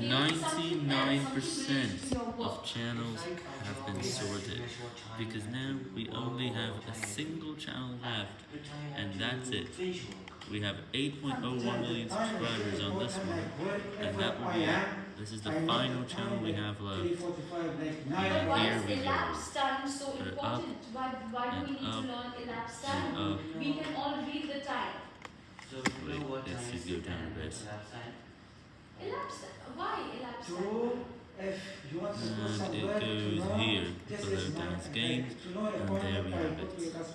99% of channels have been sorted, because now we only have a single channel left, and that's it. We have 8.01 million subscribers on this one, and that will be it. This is the final channel we have left. But why Here is we go. elapsed time so Put it important? Why, why do we and need up, to learn elapsed and time? up. We can all read the time. So you know Wait, what let's time just is go down a and bit. And it goes here, this below is my Dan's guide. games, and there we have it.